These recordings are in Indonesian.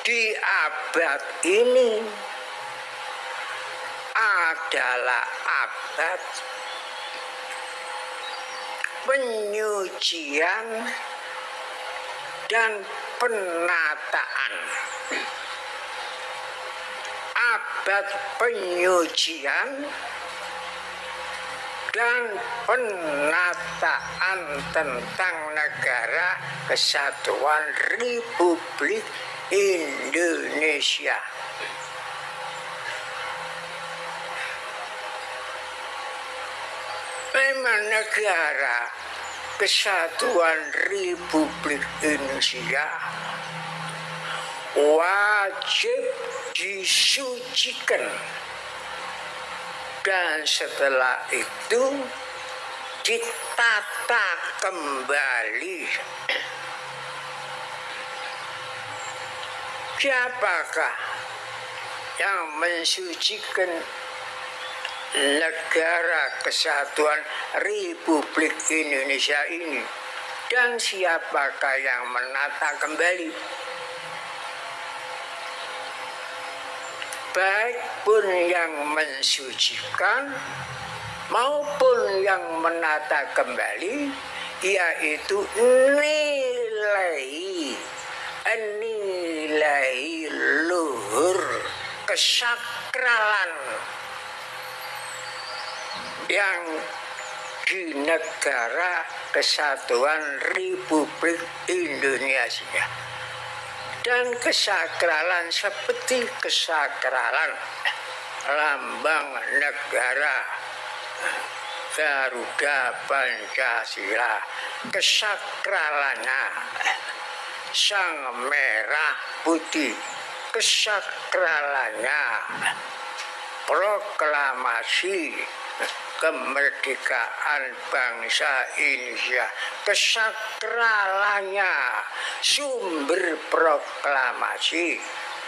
di abad ini adalah abad penyucian dan penataan. Abad penyucian dan penataan tentang negara kesatuan Republik Indonesia. Memang negara kesatuan Republik Indonesia wajib disucikan dan setelah itu ditata kembali siapakah yang mensucikan negara kesatuan Republik Indonesia ini? Dan siapakah yang menata kembali? Baik pun yang mensucikan maupun yang menata kembali yaitu nilai nilai luhur kesakralan yang di negara kesatuan Republik Indonesia. Dan kesakralan seperti kesakralan lambang negara Garuda Pancasila. Kesakralannya sang merah putih. Kesakralannya. Proklamasi kemerdekaan bangsa Indonesia. Kesakralannya. Sumber proklamasi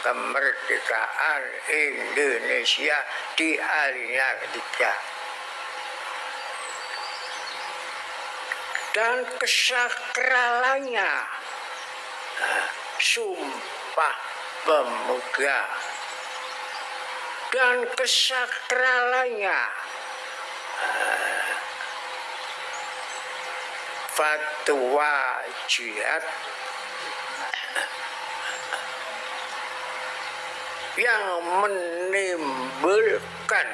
kemerdekaan Indonesia di alinea ketiga dan kesakralannya sumpah pemuda. Dan kesakralannya. Fatwa jihad. Yang menimbulkan.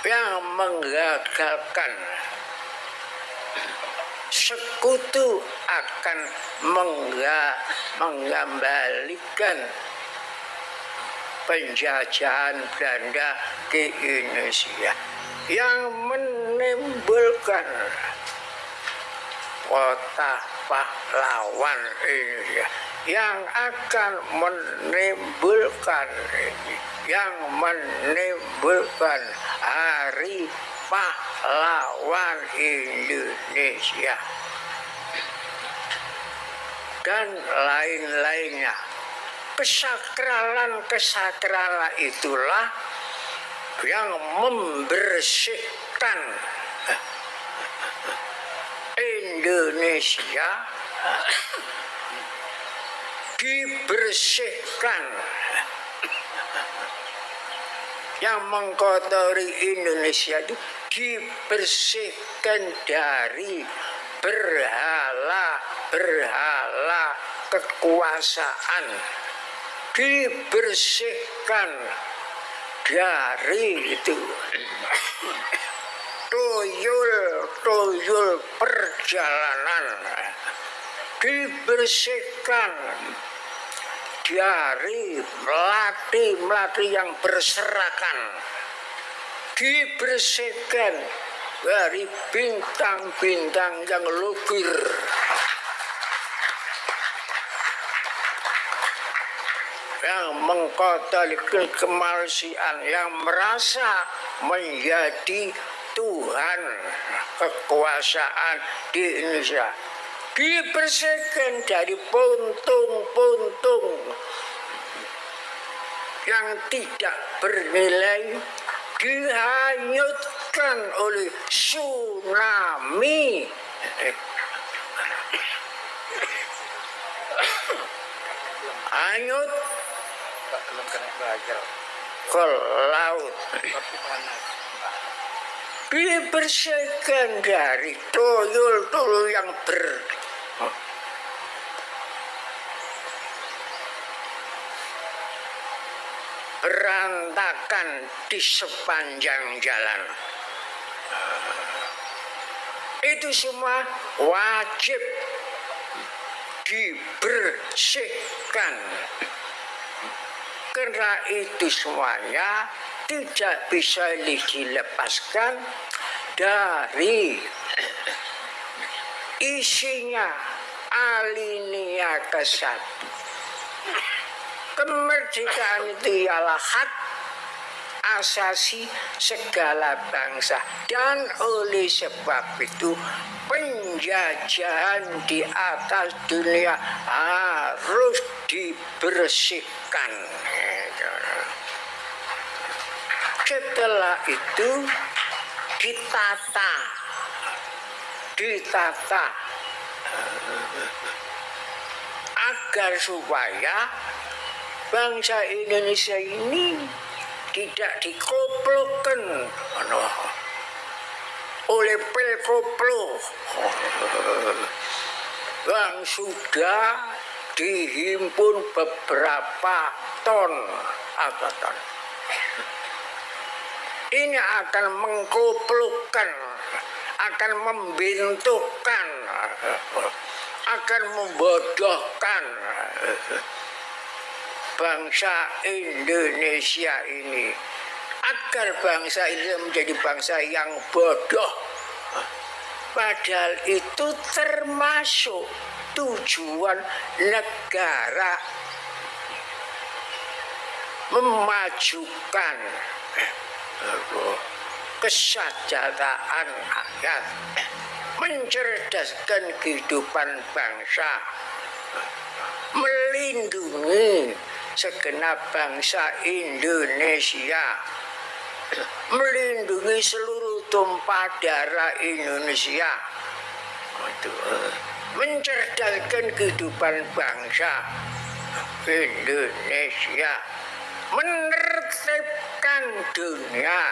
Yang menggagalkan sekutu akan mengembalikan penjajahan Belanda ke Indonesia yang menimbulkan kota pahlawan Indonesia yang akan menimbulkan yang menimbulkan hari pahlawan Indonesia. Dan lain-lainnya. Kesakralan-kesakralan itulah yang membersihkan Indonesia. Dibersihkan. Yang mengkotori Indonesia itu dibersihkan dari berhala-berhala kekuasaan. Dibersihkan dari itu. Tuyul-tuyul perjalanan. Dibersihkan dari melati-melati yang berserakan dibersihkan dari bintang-bintang yang lugir yang mengkotalikan kemalsian yang merasa menjadi Tuhan kekuasaan di Indonesia. Dibersihkan dari puntung-puntung yang tidak bernilai dihanyutkan oleh tsunami. Hanyut ke laut. Dibersihkan dari tuyul-tuyul yang ber berantakan di sepanjang jalan. Itu semua wajib dibersihkan. Karena itu semuanya tidak bisa dilepaskan dari isinya alinea ke satu kemerdekaan itu ialah hak asasi segala bangsa. Dan oleh sebab itu penjajahan di atas dunia harus dibersihkan. Setelah itu ditata. Ditata. Agar supaya bangsa Indonesia ini tidak dikoplokkan oleh pelkoplo yang sudah dihimpun beberapa ton atau ton. Ini akan mengkoplokkan, akan membentukkan, akan membodohkan bangsa Indonesia ini. Agar bangsa ini menjadi bangsa yang bodoh. Padahal itu termasuk tujuan negara memajukan kesejahteraan rakyat mencerdaskan kehidupan bangsa melindungi segenap bangsa Indonesia melindungi seluruh tumpah darah Indonesia. Mencerdaskan kehidupan bangsa Indonesia. Menertibkan dunia.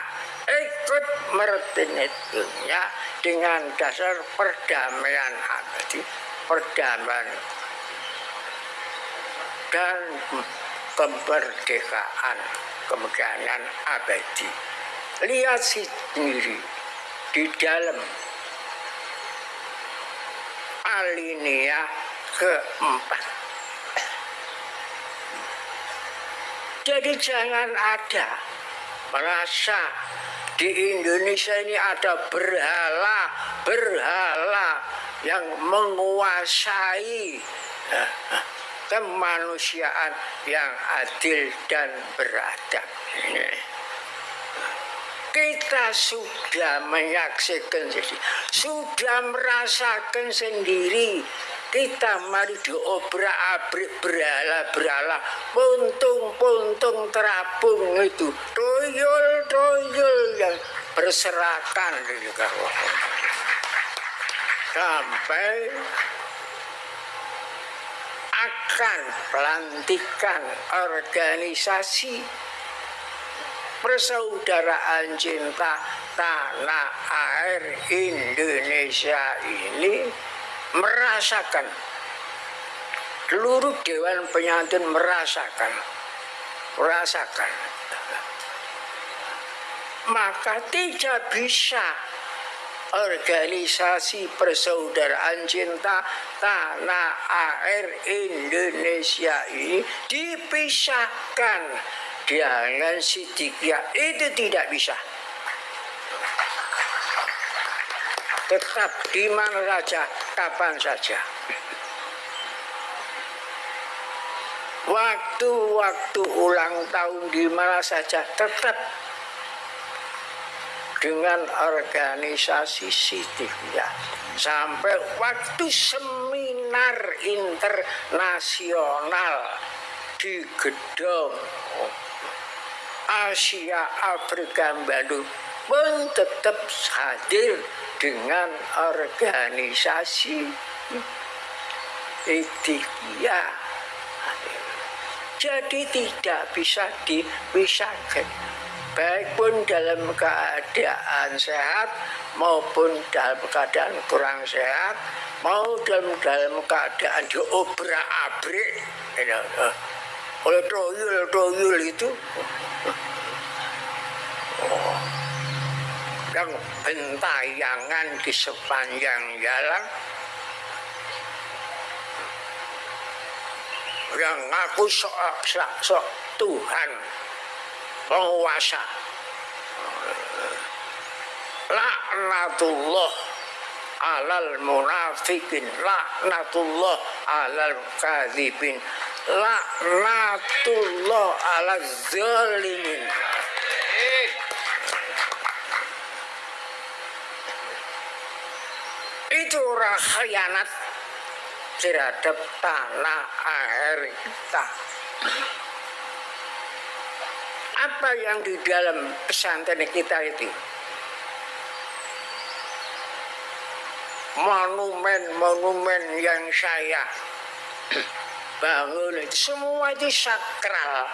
Ikut mertenit dunia dengan dasar perdamaian abadi perdamaian. Dan kemerdekaan kemerdekaan abadi. Lihat sendiri di dalam alinea keempat. Jadi jangan ada merasa di Indonesia ini ada berhala berhala yang menguasai kemanusiaan yang adil dan beradab. Kita sudah menyaksikan sendiri, sudah merasakan sendiri. Kita mari diobrak abrik berhala-berhala, puntung-puntung terapung itu, tuyul-tuyul yang berserakan sampai akan pelantikan organisasi persaudaraan cinta tanah air Indonesia ini merasakan seluruh dewan penyantun merasakan merasakan. Maka tidak bisa organisasi persaudaraan cinta tanah air Indonesia ini dipisahkan. Dengan Sidikiyah itu tidak bisa. Tetap di mana saja kapan saja. Waktu-waktu ulang tahun di mana saja tetap dengan organisasi Sidikiyah sampai waktu seminar internasional di gedung Asia Afrika Bandung pun tetap hadir dengan organisasi Sidikiyah Jadi tidak bisa dipisahkan. Baik pun dalam keadaan sehat maupun dalam keadaan kurang sehat, mau dalam dalam keadaan diobrak abrik, oleh toyul toyul itu. Yang bentayangan di sepanjang jalan. Yang ngaku sok, sok Tuhan penguasa. Laknatullah alal munafikin. Laknatullah alal kadhibin. Laknatullah alal zalimin. Itu orang khianat terhadap tanah air kita. Apa yang di dalam pesantren kita itu? Monumen-monumen yang saya bangun semua itu sakral.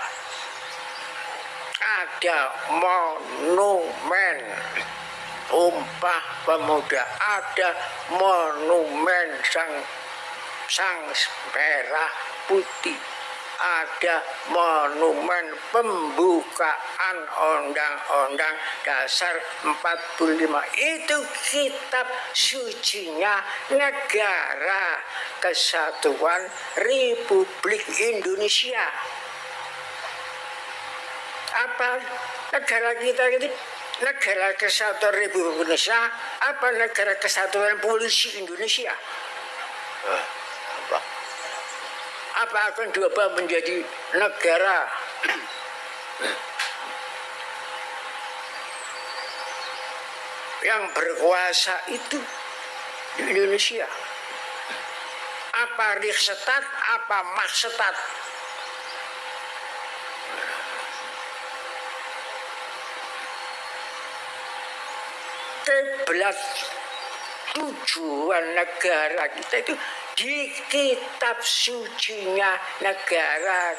Ada monumen Umpah Pemuda ada monumen sang sang merah putih ada monumen pembukaan undang-undang dasar 45 itu kitab sucinya negara kesatuan Republik Indonesia. Apa negara kita ini? Negara kesatuan Republik Indonesia apa negara kesatuan polisi Indonesia? Eh? Apa akan diubah menjadi negara? Yang berkuasa itu di Indonesia. Apa risetat apa maksetat kiblat tujuan negara kita itu di kitab sucinya negara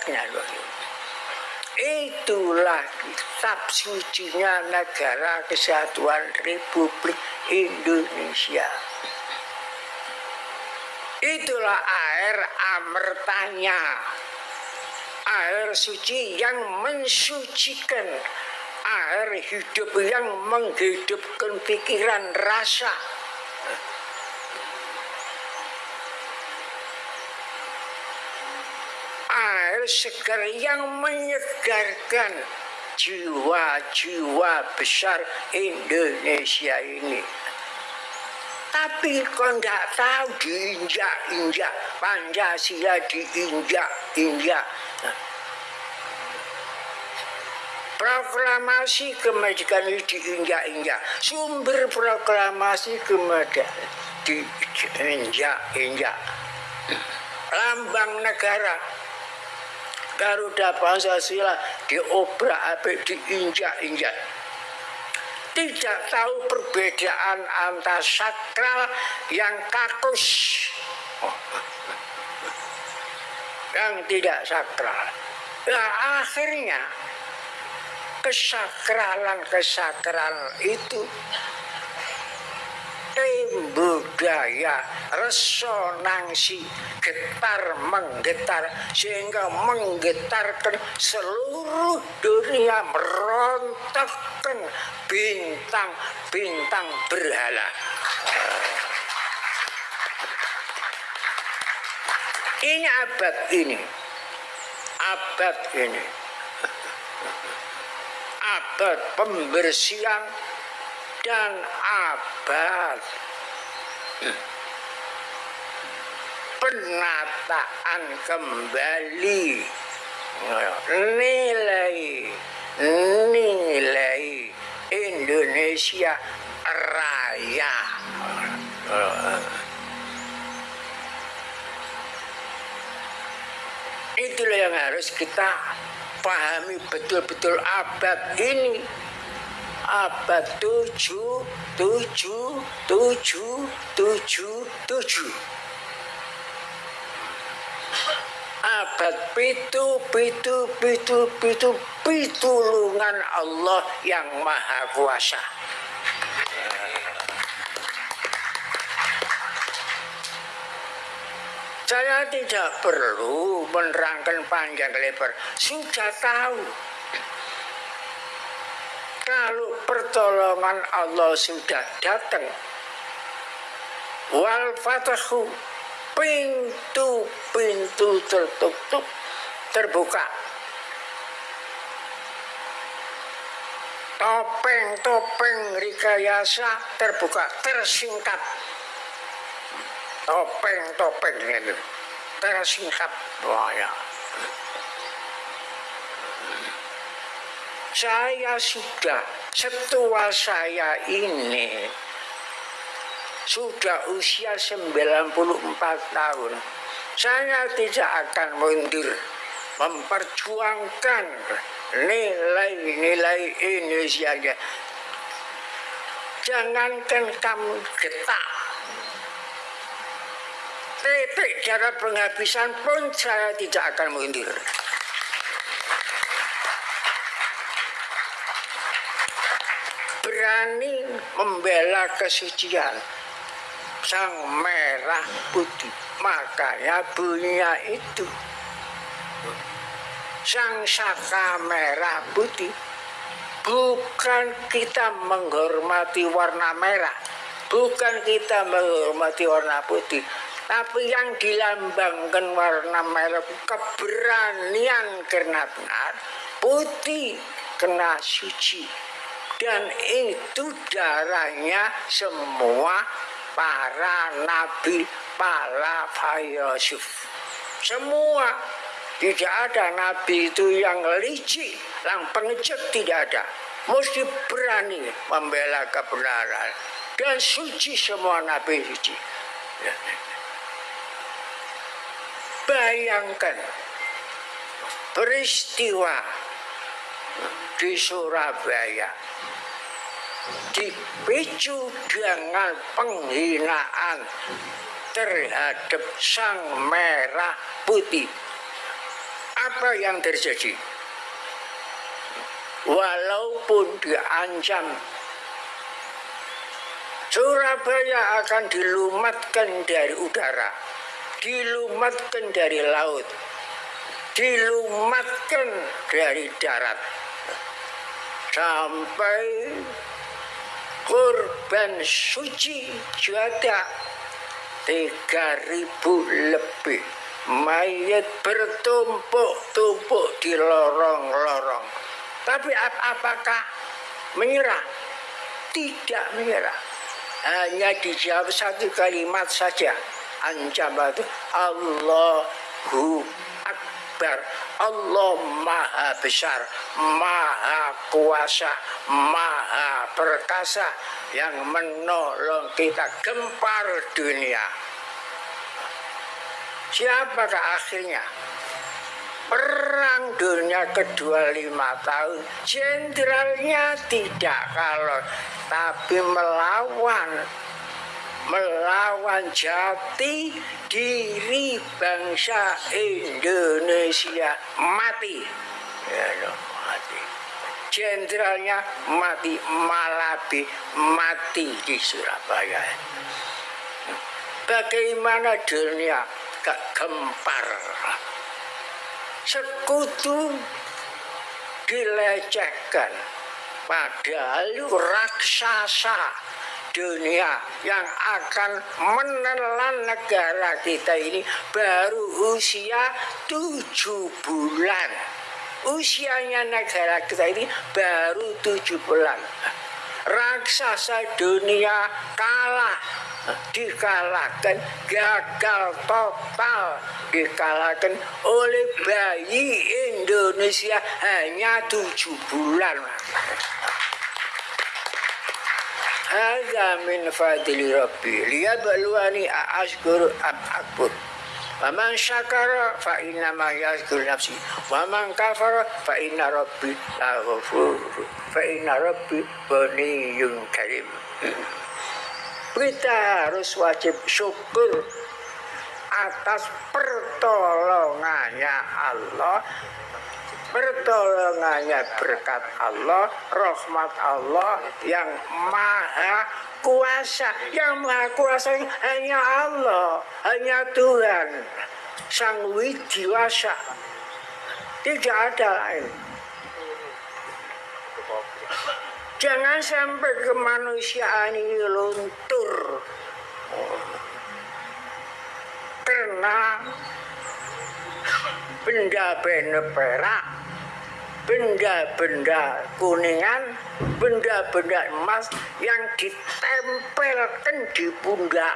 itulah kitab sucinya negara kesatuan Republik Indonesia. Itulah air amertanya. Air suci yang mensucikan. Air hidup yang menghidupkan pikiran rasa air segar yang menyegarkan jiwa-jiwa besar Indonesia ini. Tapi kau tidak tahu diinjak-injak, Pancasila diinjak-injak. Proklamasi kemerdekaan ini diinjak-injak. Sumber proklamasi kemerdekaan diinjak-injak. Lambang negara Garuda Pancasila diobrak abrik diinjak-injak. Tidak tahu perbedaan antara sakral yang kakus. Yang tidak sakral. Nah akhirnya kesakralan-kesakralan itu tim budaya resonansi getar menggetar sehingga menggetarkan seluruh dunia merontokkan bintang-bintang berhala. Ini abad ini abad ini. Abad pembersihan dan abad. Penataan kembali. Nilai nilai Indonesia Raya. Itulah yang harus kita pahami betul-betul abad ini abad tujuh tujuh tujuh tujuh tujuh. Abad pitu pitu pitu pitu pitulungan Allah yang maha kuasa. Saya tidak perlu menerangkan panjang lebar, sudah tahu. Kalau pertolongan Allah sudah datang, wal fatahu. Pintu-pintu tertutup terbuka. Topeng-topeng rekayasa terbuka, tersingkap topeng-topeng itu tersingkap ya. Saya sudah setua saya ini sudah usia 94 tahun. Saya tidak akan mundur memperjuangkan nilai-nilai Indonesia jangankan kamu getak titik cara penghabisan pun saya tidak akan mundur. Berani membela kesucian sang merah putih. Makanya bunyinya itu. Sang saka merah putih. Bukan kita menghormati warna merah. Bukan kita menghormati warna putih tapi yang dilambangkan warna merah keberanian kena benar, putih kena suci. Dan itu darahnya semua para nabi, para Yusuf. Semua tidak ada nabi itu yang licik, yang pengecut tidak ada. Mesti berani membela kebenaran. Dan suci semua nabi suci. Ya. Bayangkan peristiwa di Surabaya dipicu dengan penghinaan terhadap sang merah putih. Apa yang terjadi? Walaupun diancam Surabaya akan dilumatkan dari udara dilumatkan dari laut, dilumatkan dari darat, sampai korban suci tiga ribu lebih mayat bertumpuk-tumpuk di lorong-lorong. Tapi ap apakah menyerah? Tidak menyerah. Hanya dijawab satu kalimat saja ancaman itu Allahu Akbar Allah maha besar maha kuasa maha perkasa yang menolong kita gempar dunia. Siapakah akhirnya? Perang dunia kedua lima tahun jenderalnya tidak kalau tapi melawan melawan jati diri bangsa Indonesia mati. Ya, mati. Jenderalnya mati, Malabi mati di Surabaya. Bagaimana dunia gak gempar? Sekutu dilecehkan, padahal raksasa dunia yang akan menelan negara kita ini baru usia tujuh bulan. Usianya negara kita ini baru tujuh bulan. Raksasa dunia kalah, dikalahkan, gagal total, dikalahkan oleh bayi Indonesia hanya tujuh bulan. Hadza min fadli rabbi liyabluwani ashkuru am akbur. Waman syakara fa inna ma yazkur nafsi. Waman kafara fa inna rabbi laghafur. Fa inna rabbi ghaniyun karim. Kita harus wajib syukur atas pertolongannya Allah pertolongannya berkat Allah rahmat Allah yang maha kuasa. Yang maha kuasa hanya Allah hanya Tuhan. Sang widiwasa tidak ada lain. Jangan sampai kemanusiaan ini luntur. Karena benda-benda perak benda-benda kuningan, benda-benda emas yang ditempelkan di pundak.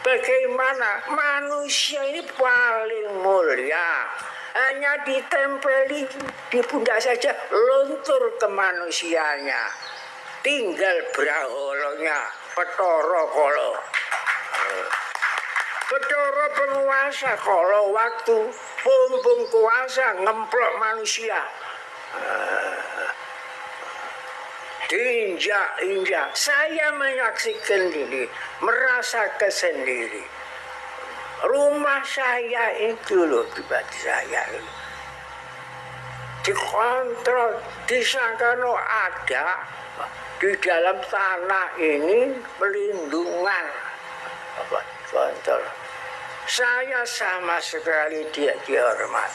Bagaimana? Manusia ini paling mulia. Hanya ditempeli di pundak saja luntur ke manusianya. Tinggal beraholonya petoro kolo petoro penguasa kalau waktu bumbung kuasa ngemplok manusia. Diinjak-injak. Saya menyaksikan ini merasakan sendiri rumah saya itu loh pribadi saya itu dikontrol disangkano ada di dalam tanah ini pelindungan. Apa kontrol saya sama sekali tidak dihormat.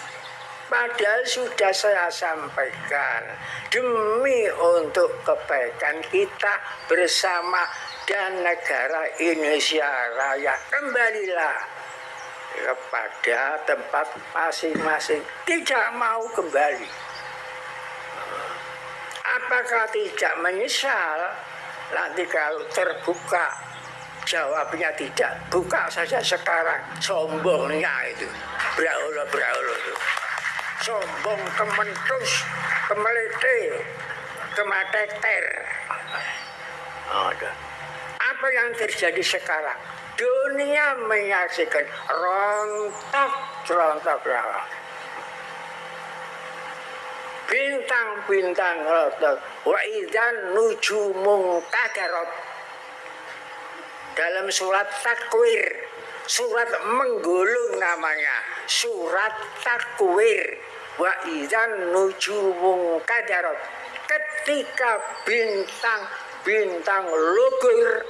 Padahal sudah saya sampaikan demi untuk kebaikan kita bersama dan negara Indonesia Raya kembalilah kepada tempat masing-masing. Tidak mau kembali. Apakah tidak menyesal? Nanti kalau terbuka Jawabnya tidak. Buka saja sekarang. Sombongnya itu. Braulo, braulo itu. Sombong, kementus, kemelete, kemateter. Ada. Apa yang terjadi sekarang? Dunia menyaksikan rontok, rontok, rontok. Bintang-bintang rontok. Wa idan nujumung kadarot dalam surat takwir. Surat menggulung namanya. Surat takwir. Wa idzan nujumun kadarot. Ketika bintang bintang lugur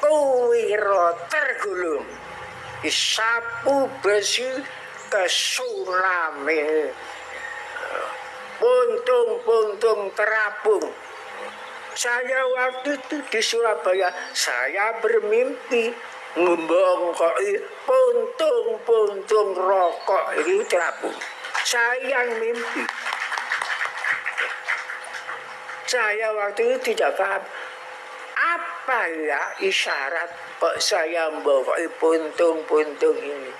kuwiro tergulung. Isapu besi ke tsunami puntung-puntung terapung saya waktu itu di Surabaya, saya bermimpi membongkoi puntung-puntung rokok ini terapung. Saya yang mimpi. Saya waktu itu tidak paham apa ya isyarat kok saya membongkoi puntung-puntung ini.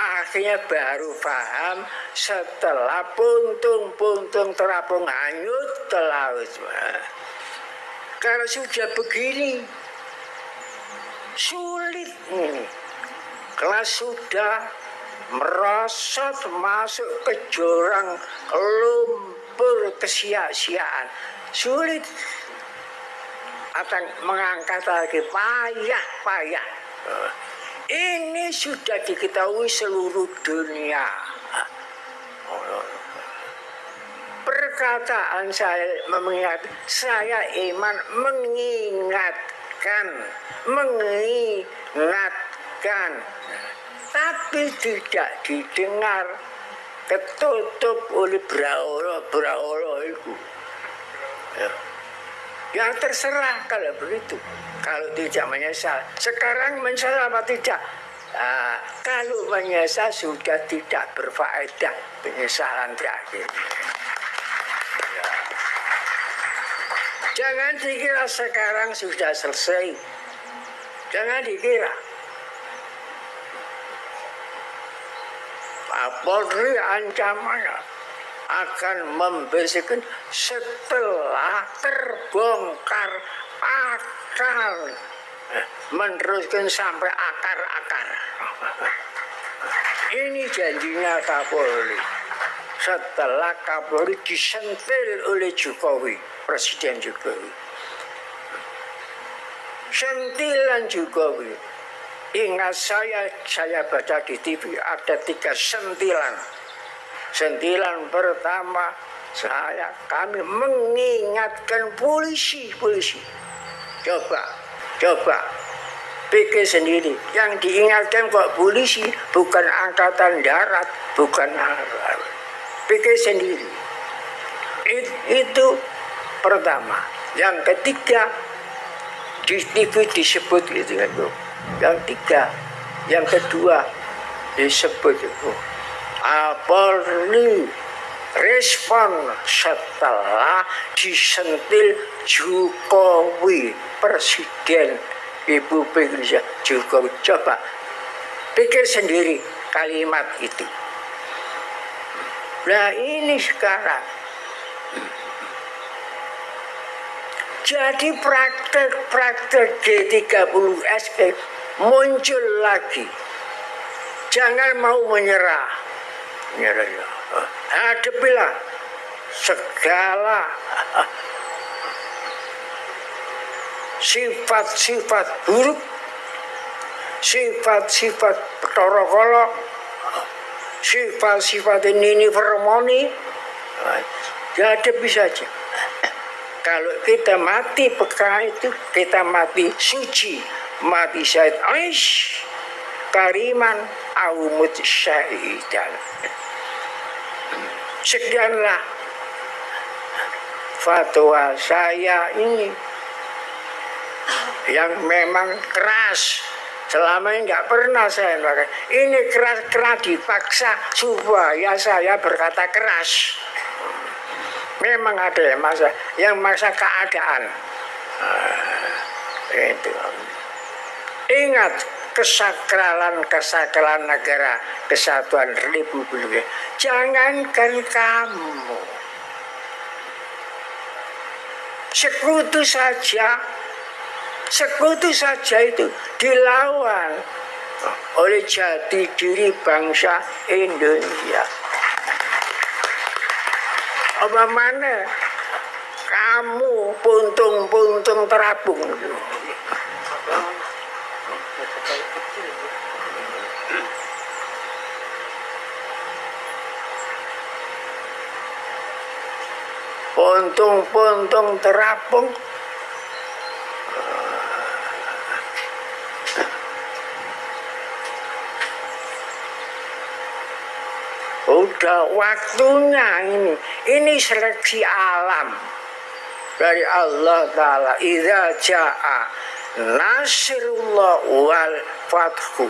Akhirnya baru paham setelah puntung-puntung terapung hanyut ke laut. Kalau sudah begini, sulit. Ini. Kalau sudah merosot masuk ke jurang lumpur kesia-siaan, sulit. Akan mengangkat lagi. Payah-payah. Ini sudah diketahui seluruh dunia perkataan saya mengingat saya iman mengingatkan mengingatkan. Tapi tidak didengar ketutup oleh braolo braolo itu. Ya. terserah kalau begitu. Kalau tidak menyesal. Sekarang menyesal apa tidak? Nah, kalau menyesal sudah tidak berfaedah penyesalan terakhir Jangan dikira sekarang sudah selesai. Jangan dikira. Kapolri ancamannya akan membersihkan setelah terbongkar akar meneruskan sampai akar-akar ini janjinya Kapolri setelah Kapolri disentil oleh Jokowi, Presiden Jokowi. Sentilan Jokowi Ingat saya, saya baca di TV ada tiga sentilan. Sentilan pertama saya kami mengingatkan polisi, polisi. Coba, coba pikir sendiri. Yang diingatkan kok polisi bukan angkatan darat, bukan pikir sendiri. It, itu pertama. Yang ketiga di TV disebut gitu kan yang tiga yang kedua disebut itu Apalagi respon setelah disentil Jokowi Presiden Ibu Indonesia Jokowi coba pikir sendiri kalimat itu nah ini sekarang jadi praktek-praktek G30SP muncul lagi. Jangan mau menyerah. Menyerah ya. Hadapilah segala sifat-sifat buruk, sifat-sifat torokolo, sifat-sifat ini fermoni, dihadapi saja. Kalau kita mati peka itu, kita mati suci. Mati syahid aish kariman awmut syahidan sekianlah fatwa saya ini yang memang keras selama ini nggak pernah saya pakai. Ini keras-keras dipaksa. Supaya saya berkata keras. Memang ada yang masa yang masa keadaan. Uh, itu. Ingat kesakralan-kesakralan negara kesatuan Republik. Jangankan kamu. Sekutu saja, sekutu saja itu dilawan oleh jati diri bangsa Indonesia. Apa mana kamu puntung-puntung terapung. Puntung-puntung terapung Udah waktunya ini. Ini seleksi alam. Dari Allah Ta'ala. Iza ja'a nasrullah wal fathu.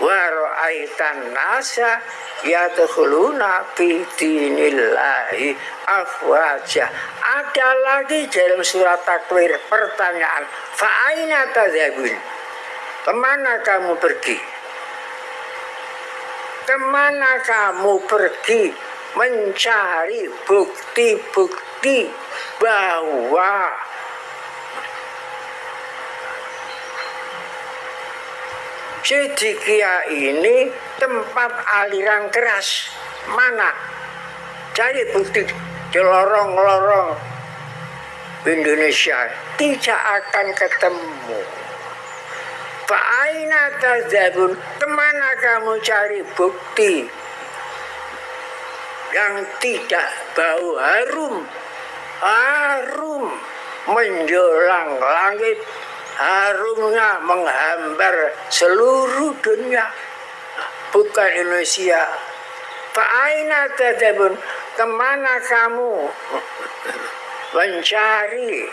Wa ra'aitan nasa yadkhuluna fi dinillahi afwaja. Ada lagi dalam surat takwir pertanyaan. Fa'aina tadzabun ke mana kamu pergi ke mana kamu pergi mencari bukti-bukti bahwa Sidikia ini tempat aliran keras. Mana? Cari bukti di lorong-lorong Indonesia. Tidak akan ketemu. Fa'aina tazabun. Ke mana kamu cari bukti yang tidak bau harum? Harum menjulang langit harumnya menghambar seluruh dunia bukan Indonesia Fa'aina tadabun ke mana kamu mencari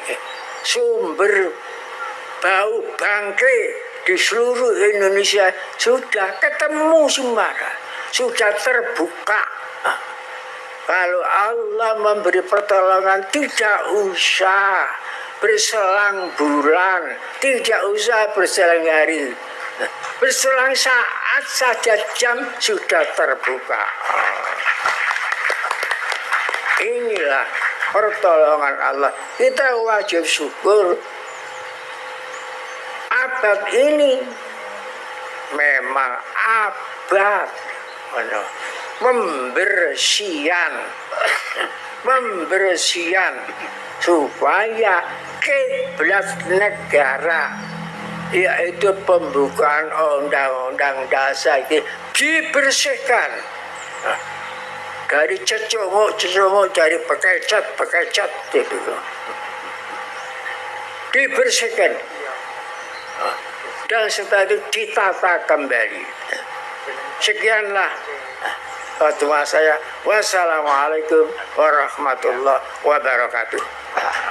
sumber bau bangke di seluruh Indonesia sudah ketemu semua sudah terbuka kalau Allah memberi pertolongan tidak usah berselang bulan, tidak usah berselang hari. Berselang saat saja jam sudah terbuka. Inilah pertolongan Allah. Kita wajib syukur. Abad ini memang abad. Membersihan. Membersihan supaya kiblat negara yaitu pembukaan undang-undang dasar itu dibersihkan. Nah, dari cecunguk-cecunguk dari pekecat-pekecat itu dibersihkan dan setelah itu ditata kembali. Sekianlah. Fatwa saya. Wassalamualaikum warahmatullahi wabarakatuh